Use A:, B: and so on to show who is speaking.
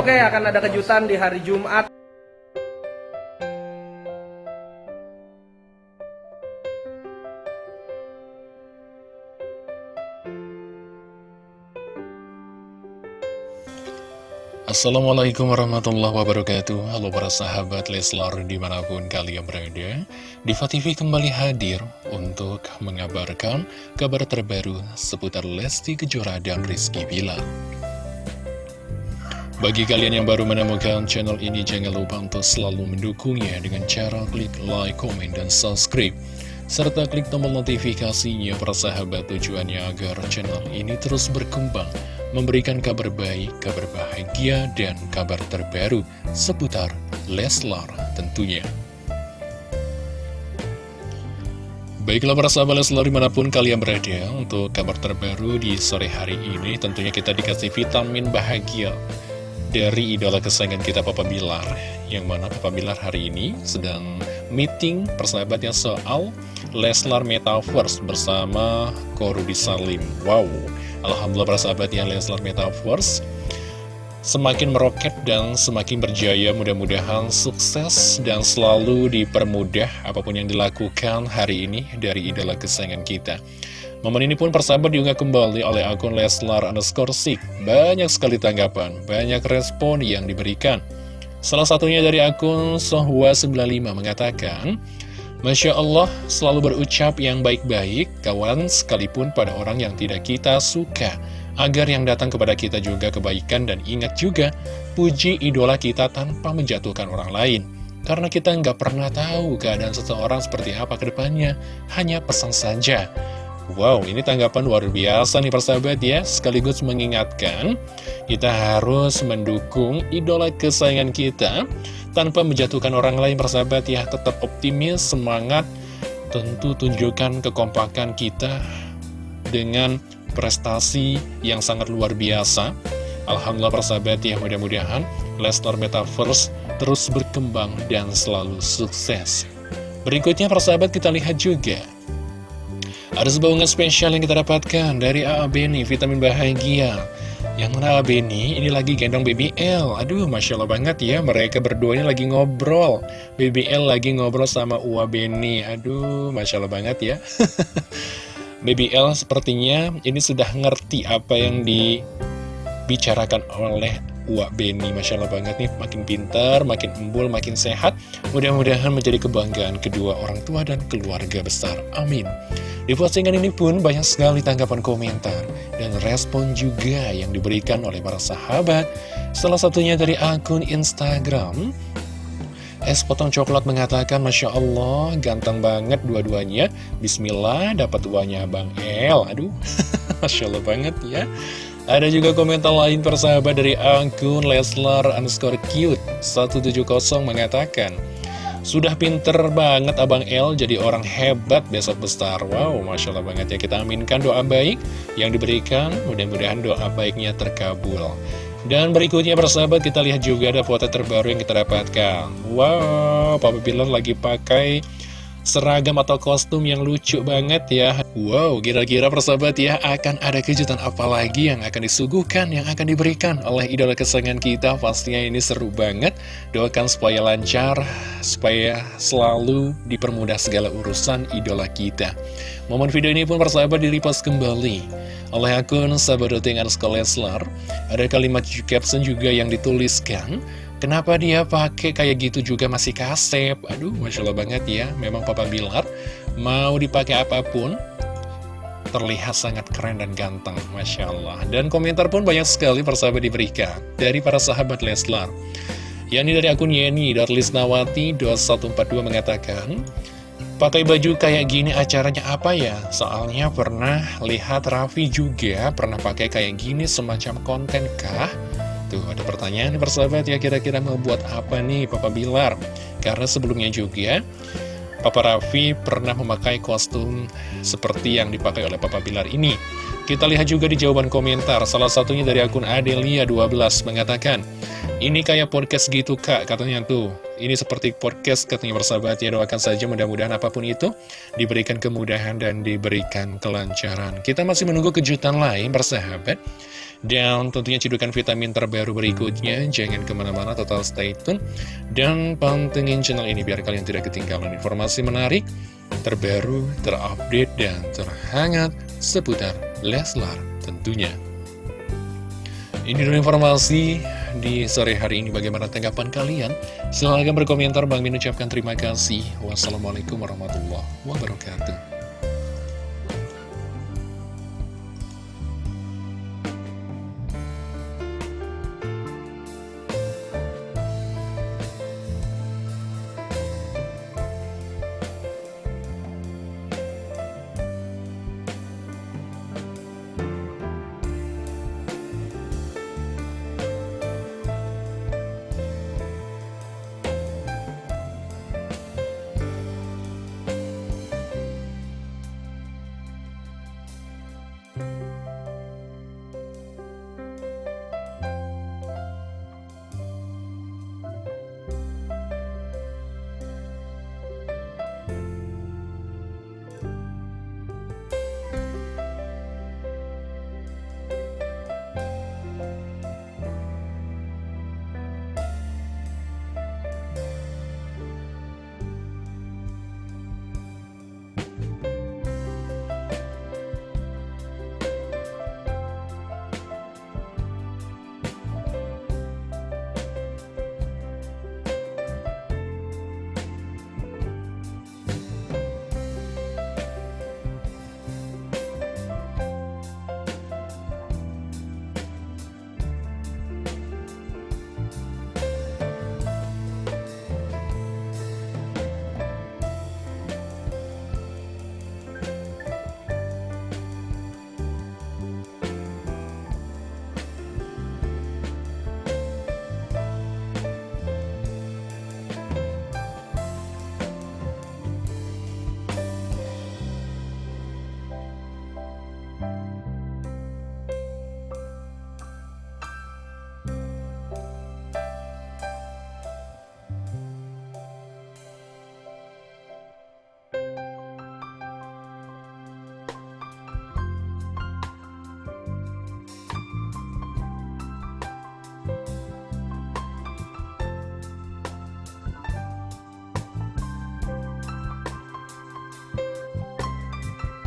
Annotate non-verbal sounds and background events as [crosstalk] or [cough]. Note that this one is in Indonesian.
A: Oke, akan ada kejutan di hari Jumat.
B: Assalamualaikum warahmatullahi wabarakatuh Halo para sahabat Leslar di mana pun kalian berada Diva TV kembali hadir untuk mengabarkan kabar terbaru seputar Lesti Kejora dan Rizky Bilar Bagi kalian yang baru menemukan channel ini jangan lupa untuk selalu mendukungnya dengan cara klik like, komen, dan subscribe serta klik tombol notifikasinya para sahabat tujuannya agar channel ini terus berkembang memberikan kabar baik, kabar bahagia, dan kabar terbaru seputar Leslar tentunya. Baiklah para sahabat Leslar di mana pun kalian berada untuk kabar terbaru di sore hari ini tentunya kita dikasih vitamin bahagia dari idola kesayangan kita Papa Bilar yang mana Papa Bilar hari ini sedang meeting persahabatnya soal Leslar Metaverse bersama Korudi Salim. Wow, Alhamdulillah para sahabat yang Leslar Metaverse semakin meroket dan semakin berjaya mudah-mudahan sukses dan selalu dipermudah apa pun yang dilakukan hari ini dari idola kesayangan kita Momen ini pun persahabat diunggah kembali oleh akun Leslar underscore Sik. Banyak sekali tanggapan, banyak respon yang diberikan. Salah satunya dari akun Sohwa95 mengatakan, Masya Allah selalu berucap yang baik-baik, kawan sekalipun pada orang yang tidak kita suka. Agar yang datang kepada kita juga kebaikan dan ingat juga, puji idola kita tanpa menjatuhkan orang lain. Karena kita nggak pernah tahu keadaan seseorang seperti apa ke depannya, hanya pesan saja. Wow, ini tanggapan luar biasa nih persahabat ya. Sekaligus mengingatkan Kita harus mendukung idola kesayangan kita. Tanpa menjatuhkan orang lain persahabat ya Tetap optimis, semangat Tentu tunjukkan kekompakan kita Dengan prestasi yang sangat luar biasa. Alhamdulillah persahabat ya mudah-mudahan Lesnar Metaverse terus berkembang dan selalu sukses. Berikutnya persahabat kita lihat juga ada sebuah unggahan spesial yang kita dapatkan dari AA Beni, vitamin bahagia. Yang mana AA ini lagi gendong BBL. Aduh, Masya Allah banget ya, mereka berdua ini lagi ngobrol. BBL lagi ngobrol sama Ua Beni. Aduh, Masya Allah banget ya. [laughs] BBL sepertinya ini sudah ngerti apa yang dibicarakan oleh Wak Beni, Masya Allah banget nih, makin pintar, makin embul, makin sehat. Mudah-mudahan menjadi kebanggaan kedua orang tua dan keluarga besar. Amin. Di postingan ini pun banyak sekali tanggapan komentar dan respon juga yang diberikan oleh para sahabat. Salah satunya dari akun Instagram, Es potong coklat mengatakan, Masya Allah, ganteng banget dua-duanya. Bismillah, dapat uangnya Bang El. Aduh, [laughs] Masya Allah banget ya. Ada juga komentar lain persahabat dari akun Leslar underscore cute 170 mengatakan Sudah pinter banget Abang L jadi orang hebat besok besar. Wow, Masya Allah banget ya. Kita aminkan doa baik yang diberikan. Mudah-mudahan doa baiknya terkabul. Dan berikutnya persahabat kita lihat juga ada foto terbaru yang kita dapatkan. Wow, Papa Bilar lagi pakai seragam atau kostum yang lucu banget ya. Wow, kira-kira persahabat ya. Akan ada kejutan apa lagi yang akan disuguhkan, yang akan diberikan oleh idola kesayangan kita? Pastinya ini seru banget, doakan supaya lancar, supaya selalu dipermudah segala urusan idola kita. Momen video ini pun persahabat dilipas kembali oleh akun sahabat dengan Leslar. Ada kalimat caption juga yang dituliskan Kenapa dia pakai kayak gitu juga masih kasep? Aduh, Masya Allah banget ya. Memang Papa Bilar mau dipakai apa pun, terlihat sangat keren dan ganteng, Masya Allah. Dan komentar pun banyak sekali persahabat diberikan dari para sahabat Leslar. Yani dari akun Yeni, Darlisnawati, 2142 mengatakan, Pakai baju kayak gini acaranya apa ya? Soalnya pernah lihat Raffi juga pernah pakai kayak gini semacam konten kah? Tuh, ada pertanyaan persahabat ya, kira-kira mau buat apa nih Papa Bilar? Karena sebelumnya juga, Papa Raffi pernah memakai kostum seperti yang dipakai oleh Papa Bilar ini. Kita lihat juga di jawaban komentar, salah satunya dari akun Adelia12 mengatakan, ini kayak podcast gitu kak, katanya tuh. Ini seperti podcast katanya persahabat ya, doakan saja mudah-mudahan apa pun itu diberikan kemudahan dan diberikan kelancaran. Kita masih menunggu kejutan lain persahabat. Dan tentunya cedukan vitamin terbaru berikutnya, jangan ke mana-mana, total stay tune. Dan pantengin channel ini biar kalian tidak ketinggalan informasi menarik, terbaru, terupdate, dan terhangat seputar Leslar tentunya. Ini dulu informasi di sore hari ini bagaimana tanggapan kalian? Silahkan berkomentar, Bang Min ucapkan terima kasih. Wassalamualaikum warahmatullahi wabarakatuh.